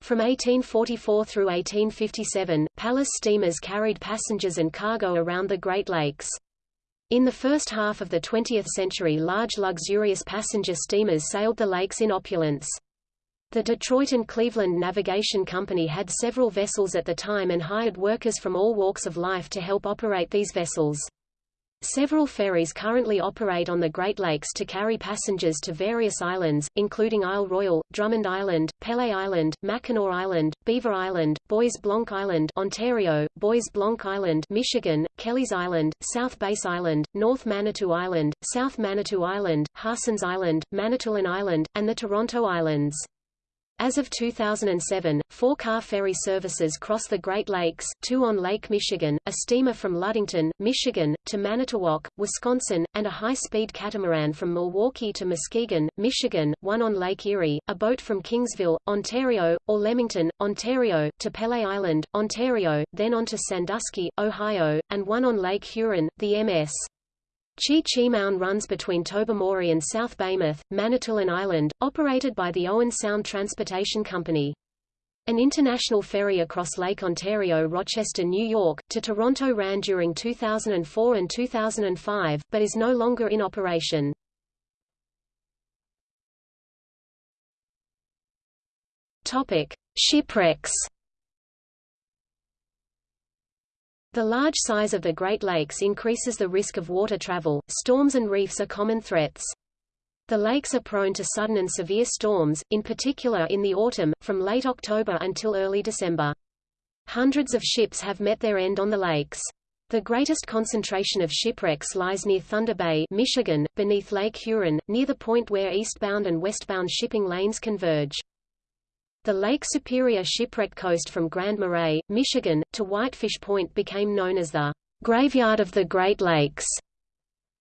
From 1844 through 1857, Palace steamers carried passengers and cargo around the Great Lakes. In the first half of the 20th century large luxurious passenger steamers sailed the lakes in opulence. The Detroit and Cleveland Navigation Company had several vessels at the time and hired workers from all walks of life to help operate these vessels. Several ferries currently operate on the Great Lakes to carry passengers to various islands, including Isle Royale, Drummond Island, Pelee Island, Mackinac Island, Beaver Island, Bois Blanc Island Ontario, Bois Blanc Island Michigan, Kelleys Island, South Bass Island, North Manitou Island, South Manitou Island, Harsens Island, Manitoulin Island, and the Toronto Islands. As of 2007, four car ferry services cross the Great Lakes, two on Lake Michigan, a steamer from Ludington, Michigan, to Manitowoc, Wisconsin, and a high-speed catamaran from Milwaukee to Muskegon, Michigan, one on Lake Erie, a boat from Kingsville, Ontario, or Leamington, Ontario, to Pelee Island, Ontario, then on to Sandusky, Ohio, and one on Lake Huron, the MS. Chi-Cheemaun runs between Tobermory and South Baymouth, Manitoulin Island, operated by the Owen Sound Transportation Company. An international ferry across Lake Ontario Rochester, New York, to Toronto ran during 2004 and 2005, but is no longer in operation. Topic. Shipwrecks The large size of the Great Lakes increases the risk of water travel. Storms and reefs are common threats. The lakes are prone to sudden and severe storms, in particular in the autumn, from late October until early December. Hundreds of ships have met their end on the lakes. The greatest concentration of shipwrecks lies near Thunder Bay, Michigan, beneath Lake Huron, near the point where eastbound and westbound shipping lanes converge. The Lake Superior shipwreck coast from Grand Marais, Michigan, to Whitefish Point became known as the Graveyard of the Great Lakes.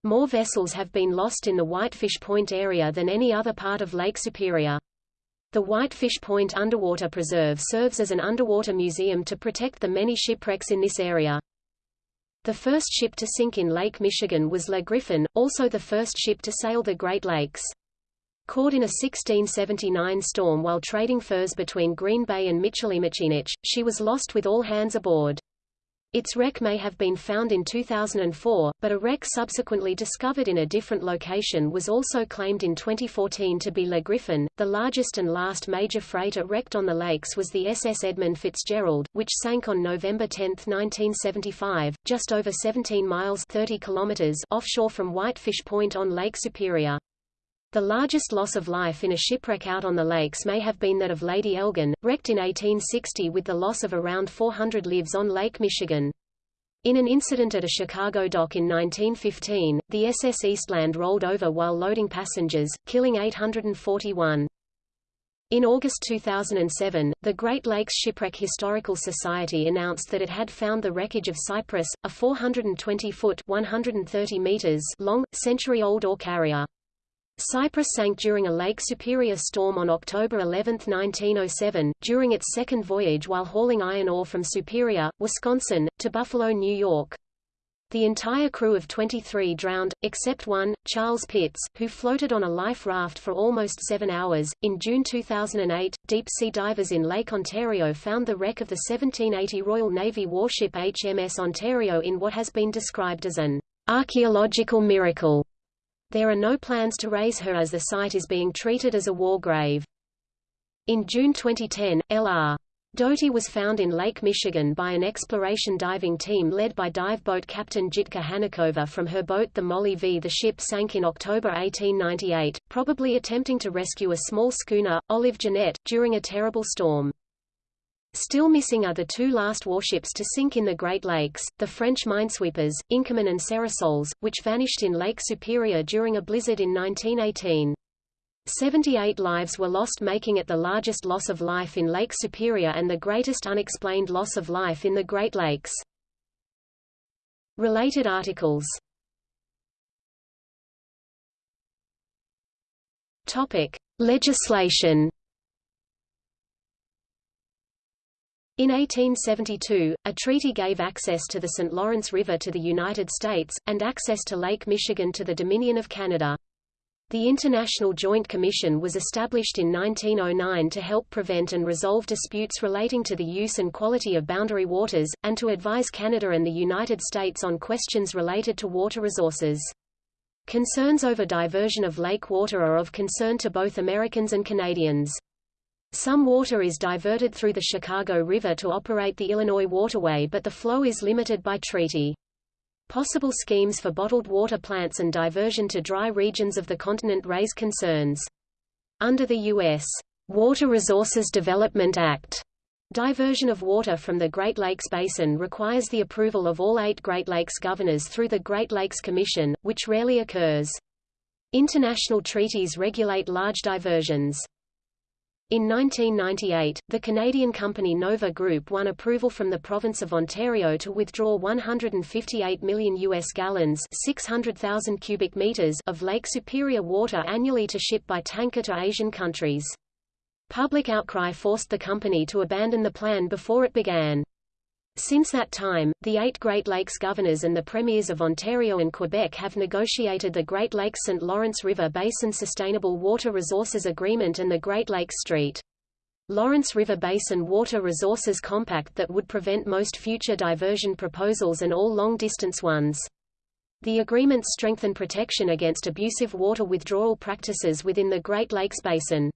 More vessels have been lost in the Whitefish Point area than any other part of Lake Superior. The Whitefish Point Underwater Preserve serves as an underwater museum to protect the many shipwrecks in this area. The first ship to sink in Lake Michigan was Le Griffon, also the first ship to sail the Great Lakes. Caught in a 1679 storm while trading furs between Green Bay and Michilimackinac, she was lost with all hands aboard. Its wreck may have been found in 2004, but a wreck subsequently discovered in a different location was also claimed in 2014 to be Le Griffon. The largest and last major freighter wrecked on the lakes was the SS Edmund Fitzgerald, which sank on November 10, 1975, just over 17 miles 30 kilometers offshore from Whitefish Point on Lake Superior. The largest loss of life in a shipwreck out on the lakes may have been that of Lady Elgin, wrecked in 1860 with the loss of around 400 lives on Lake Michigan. In an incident at a Chicago dock in 1915, the SS Eastland rolled over while loading passengers, killing 841. In August 2007, the Great Lakes Shipwreck Historical Society announced that it had found the wreckage of Cyprus, a 420-foot (130 meters) long, century-old ore carrier. Cyprus sank during a Lake Superior storm on October 11, 1907, during its second voyage while hauling iron ore from Superior, Wisconsin, to Buffalo, New York. The entire crew of 23 drowned, except one, Charles Pitts, who floated on a life raft for almost seven hours. In June 2008, deep sea divers in Lake Ontario found the wreck of the 1780 Royal Navy warship HMS Ontario in what has been described as an archaeological miracle. There are no plans to raise her as the site is being treated as a war grave. In June 2010, L.R. Doty was found in Lake Michigan by an exploration diving team led by dive boat captain Jitka Hanikova from her boat the Molly V. The ship sank in October 1898, probably attempting to rescue a small schooner, Olive Jeanette, during a terrible storm. Still missing are the two last warships to sink in the Great Lakes, the French minesweepers, Inkerman and Cerisoles, which vanished in Lake Superior during a blizzard in 1918. 78 lives were lost making it the largest loss of life in Lake Superior and the greatest unexplained loss of life in the Great Lakes. Related articles Topic. Legislation In 1872, a treaty gave access to the St. Lawrence River to the United States, and access to Lake Michigan to the Dominion of Canada. The International Joint Commission was established in 1909 to help prevent and resolve disputes relating to the use and quality of boundary waters, and to advise Canada and the United States on questions related to water resources. Concerns over diversion of lake water are of concern to both Americans and Canadians. Some water is diverted through the Chicago River to operate the Illinois Waterway but the flow is limited by treaty. Possible schemes for bottled water plants and diversion to dry regions of the continent raise concerns. Under the U.S. Water Resources Development Act, diversion of water from the Great Lakes Basin requires the approval of all eight Great Lakes governors through the Great Lakes Commission, which rarely occurs. International treaties regulate large diversions. In 1998, the Canadian company Nova Group won approval from the province of Ontario to withdraw 158 million US gallons, 600,000 cubic meters of Lake Superior water annually to ship by tanker to Asian countries. Public outcry forced the company to abandon the plan before it began. Since that time, the eight Great Lakes governors and the premiers of Ontario and Quebec have negotiated the Great Lakes-St. Lawrence River Basin Sustainable Water Resources Agreement and the Great Lakes St. Lawrence River Basin Water Resources Compact that would prevent most future diversion proposals and all long-distance ones. The agreements strengthen protection against abusive water withdrawal practices within the Great Lakes Basin.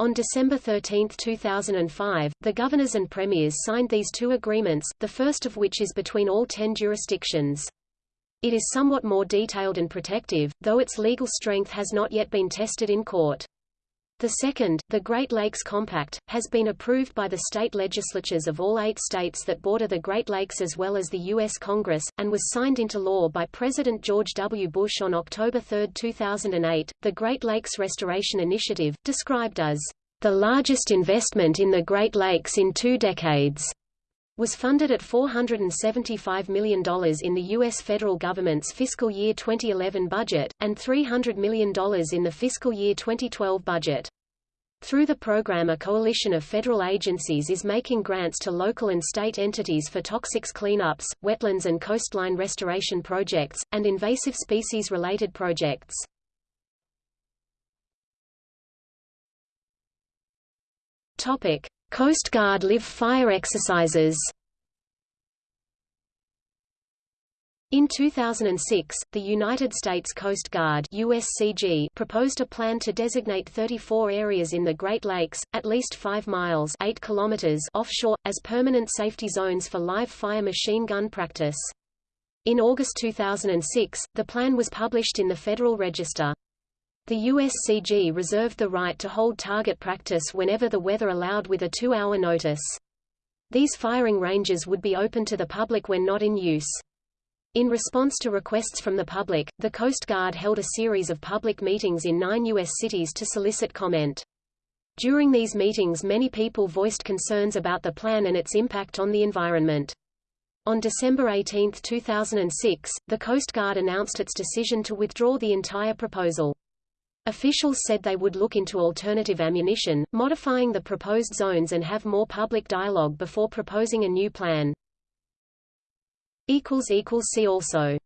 On December 13, 2005, the governors and premiers signed these two agreements, the first of which is between all ten jurisdictions. It is somewhat more detailed and protective, though its legal strength has not yet been tested in court. The second, the Great Lakes Compact, has been approved by the state legislatures of all eight states that border the Great Lakes as well as the U.S. Congress, and was signed into law by President George W. Bush on October 3, 2008. The Great Lakes Restoration Initiative, described as the largest investment in the Great Lakes in two decades, was funded at $475 million in the U.S. federal government's fiscal year 2011 budget, and $300 million in the fiscal year 2012 budget. Through the program a coalition of federal agencies is making grants to local and state entities for toxics cleanups, wetlands and coastline restoration projects, and invasive species-related projects. Coast Guard live fire exercises In 2006, the United States Coast Guard USCG proposed a plan to designate 34 areas in the Great Lakes, at least 5 miles 8 kilometers offshore, as permanent safety zones for live fire machine gun practice. In August 2006, the plan was published in the Federal Register. The USCG reserved the right to hold target practice whenever the weather allowed with a two-hour notice. These firing ranges would be open to the public when not in use. In response to requests from the public, the Coast Guard held a series of public meetings in nine U.S. cities to solicit comment. During these meetings many people voiced concerns about the plan and its impact on the environment. On December 18, 2006, the Coast Guard announced its decision to withdraw the entire proposal. Officials said they would look into alternative ammunition, modifying the proposed zones and have more public dialogue before proposing a new plan. See also